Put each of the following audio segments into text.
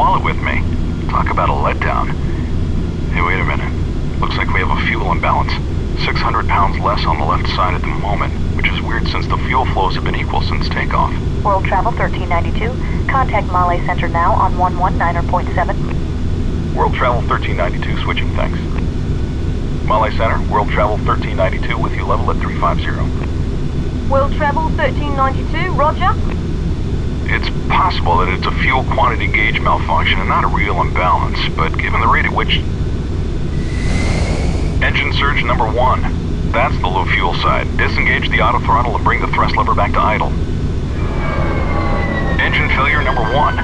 wallet with me. Talk about a letdown. Hey, wait a minute. Looks like we have a fuel imbalance. 600 pounds less on the left side at the moment, which is weird since the fuel flows have been equal since takeoff. World Travel 1392. Contact Male Center now on 119.7. World Travel 1392, switching thanks. Male Center, World Travel 1392 with you level at 350. World Travel 1392, roger. It's possible that it's a fuel quantity gauge malfunction and not a real imbalance, but given the rate at which... Engine surge number one. That's the low fuel side. Disengage the auto throttle and bring the thrust lever back to idle. Engine failure number one.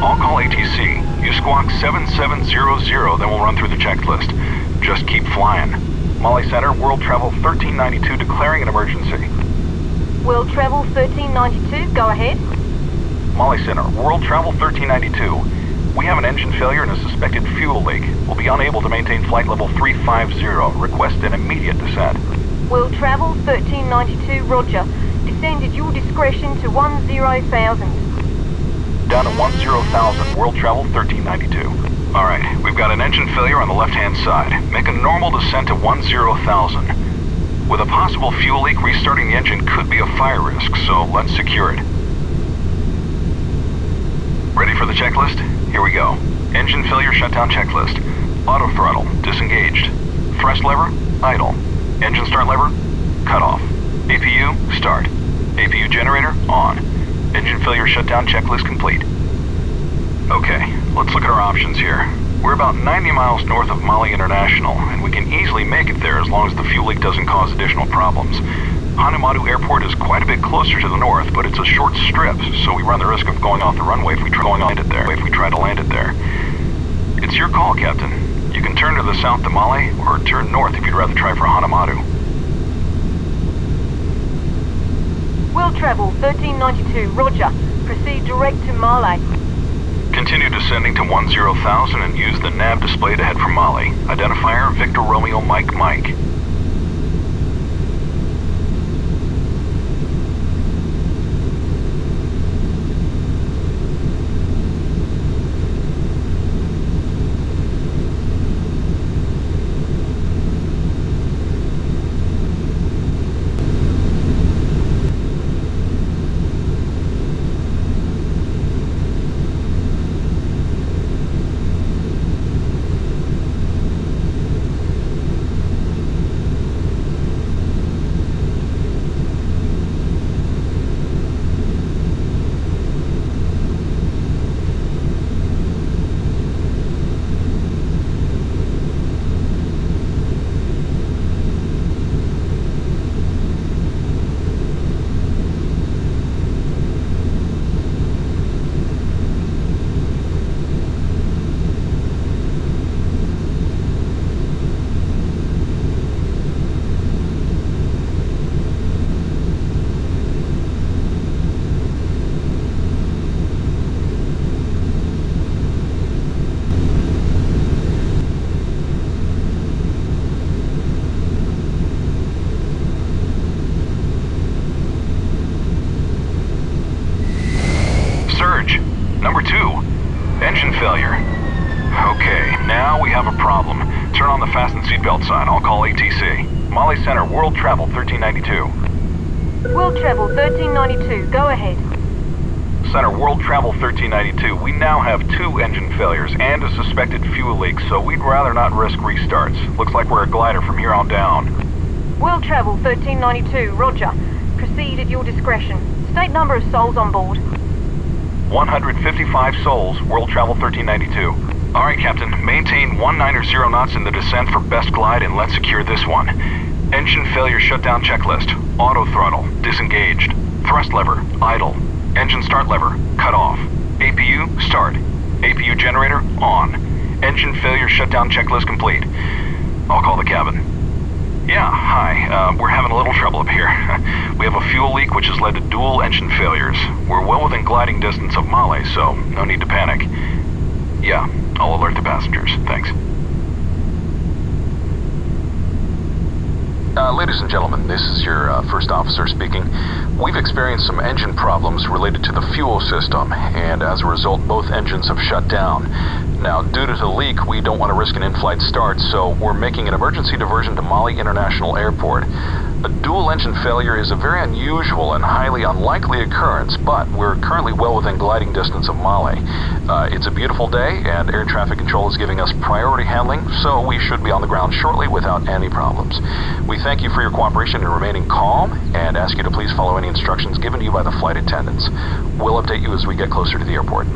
I'll call ATC. You squawk 7700, then we'll run through the checklist. Just keep flying. Male Center, World Travel 1392 declaring an emergency. World Travel 1392, go ahead. Male Center, World Travel 1392. We have an engine failure and a suspected fuel leak. We'll be unable to maintain flight level 350. Request an immediate descent. World Travel 1392, roger. Descend at your discretion to 10,000. Down to 10,000, World Travel 1392. Alright, we've got an engine failure on the left-hand side. Make a normal descent to 10,000. With a possible fuel leak, restarting the engine could be a fire risk, so let's secure it. Ready for the checklist? Here we go. Engine failure shutdown checklist. Auto throttle, disengaged. Thrust lever, idle. Engine start lever, cut off. APU, start. APU generator, on. Engine failure shutdown checklist complete. Okay, let's look at our options here. We're about 90 miles north of Male International, and we can easily make it there as long as the fuel leak doesn't cause additional problems. Hanimaadhoo Airport is quite a bit closer to the north, but it's a short strip, so we run the risk of going off the runway if we try to land it there. If we try to land it there. It's your call, Captain. You can turn to the south to Male, or turn north if you'd rather try for Hanimaadhoo. World Travel 1392, roger. Proceed direct to Male. Continue descending to 10,000 and use the nav display to head for Male. Identifier Victor Romeo Mike Mike. Surge. Number two. Engine failure. Okay, now we have a problem. Turn on the fasten seatbelt sign. I'll call ATC. Male Center, World Travel 1392. World Travel 1392, go ahead. Center, World Travel 1392. We now have two engine failures and a suspected fuel leak, so we'd rather not risk restarts. Looks like we're a glider from here on down. World Travel 1392, roger. Proceed at your discretion. State number of souls on board. 155 souls, World Travel 1392. All right, Captain. Maintain 190 knots in the descent for best glide and let's secure this one. Engine failure shutdown checklist. Auto throttle, disengaged. Thrust lever, idle. Engine start lever, cut off. APU, start. APU generator, on. Engine failure shutdown checklist complete. I'll call the cabin. Yeah, hi. Uh, we're having a little trouble up here. we have a fuel leak which has led to dual engine failures. We're well within gliding distance of Male, so no need to panic. Yeah, I'll alert the passengers. Thanks. Uh, ladies and gentlemen, this is your uh, first officer speaking. We've experienced some engine problems related to the fuel system, and as a result, both engines have shut down. Now, due to the leak, we don't want to risk an in-flight start, so we're making an emergency diversion to Male International Airport. A dual engine failure is a very unusual and highly unlikely occurrence, but we're currently well within gliding distance of Male. Uh, it's a beautiful day, and air traffic control is giving us priority handling, so we should be on the ground shortly without any problems. We thank you for your cooperation in remaining calm and ask you to please follow any instructions given to you by the flight attendants. We'll update you as we get closer to the airport.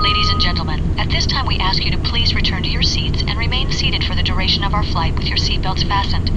Ladies and gentlemen, at this time we ask you to please return to your seats and remain seated for the duration of our flight with your seatbelts fastened.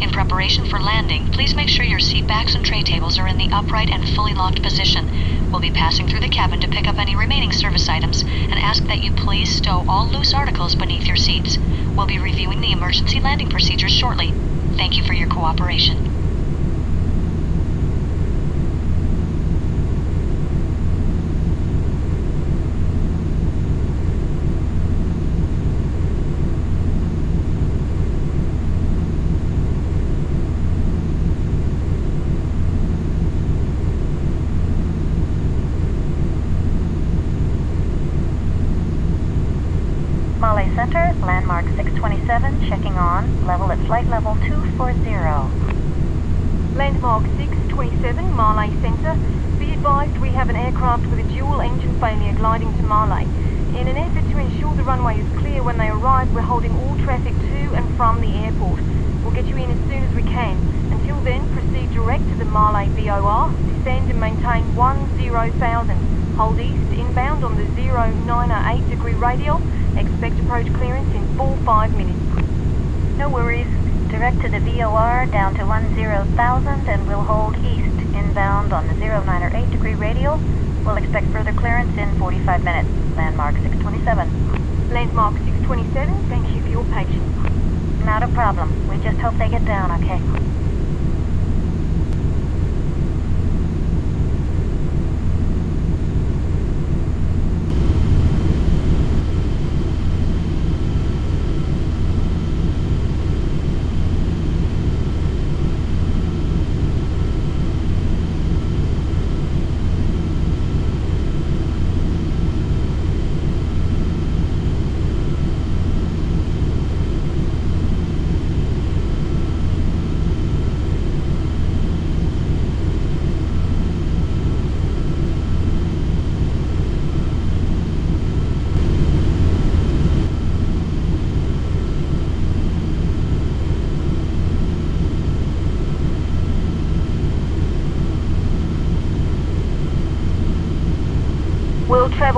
In preparation for landing, please make sure your seat backs and tray tables are in the upright and fully locked position. We'll be passing through the cabin to pick up any remaining service items and ask that you please stow all loose articles beneath your seats. We'll be reviewing the emergency landing procedures shortly. Thank you for your cooperation. Male Center, landmark 627, checking on, level at flight level 240. Landmark 627, Male Centre. Be advised we have an aircraft with a dual engine failure gliding to Male. In an effort to ensure the runway is clear when they arrive, we're holding all traffic to and from the airport. We'll get you in as soon as we can. Until then, proceed direct to the Male VOR, descend and maintain 10,000. Hold east inbound on the 098 degree radial. Expect approach clearance in 4-5 minutes. No worries. Direct to the VOR down to 10,000 and we'll hold east inbound on the 098 degree radial. We'll expect further clearance in 45 minutes. Landmark 627. Landmark 627, thank you for your patience. Not a problem. We just hope they get down, okay?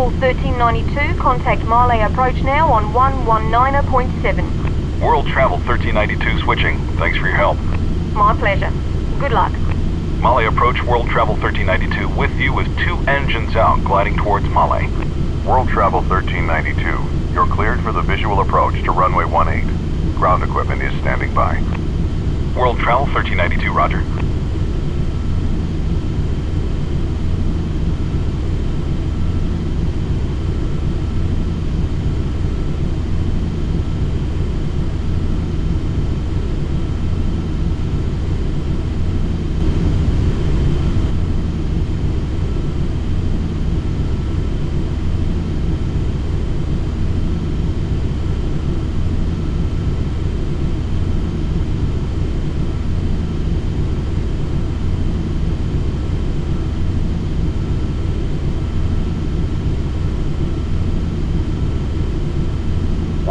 World Travel 1392, contact Male approach now on 119.7. World Travel 1392 switching. Thanks for your help. My pleasure. Good luck. Male approach World Travel 1392 with you with two engines out gliding towards Male. World Travel 1392. You're cleared for the visual approach to runway 18. Ground equipment is standing by. World Travel 1392, roger.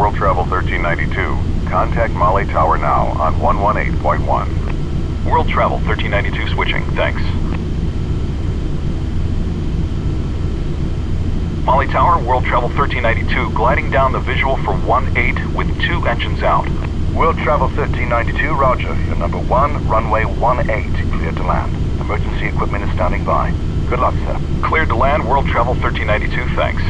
World Travel 1392. Contact Male Tower now on 118.1. World Travel 1392 switching. Thanks. Male Tower, World Travel 1392, gliding down the visual for 1-8 with two engines out. World Travel 1392, roger. Your number one, runway 18, cleared to land. Emergency equipment is standing by. Good luck, sir. Cleared to land, World Travel 1392, thanks.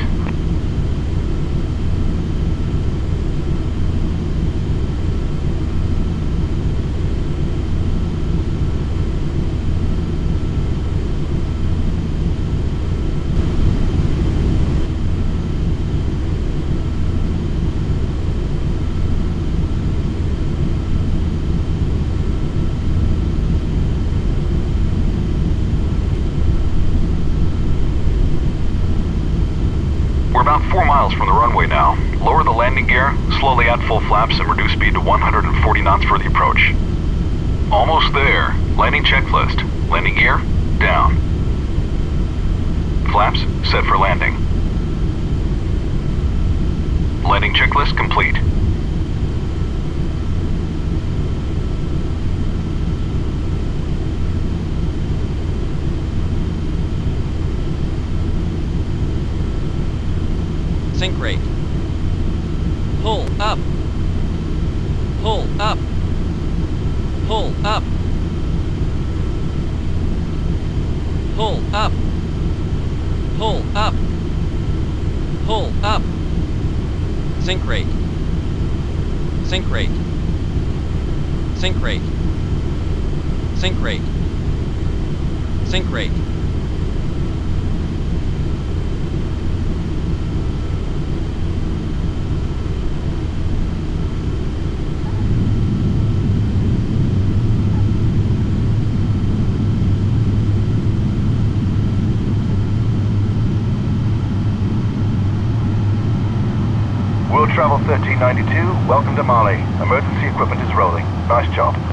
miles from the runway now. Lower the landing gear, slowly add full flaps, and reduce speed to 140 knots for the approach. Almost there. Landing checklist. Landing gear, down. Flaps, set for landing. Landing checklist complete. Sink rate. Pull up. Pull up. Pull up. Pull up. Pull up. Pull up. Sink rate. Sink rate. Sink rate. Sink rate. Sink rate. Travel 1392, welcome to Male. Emergency equipment is rolling. Nice job.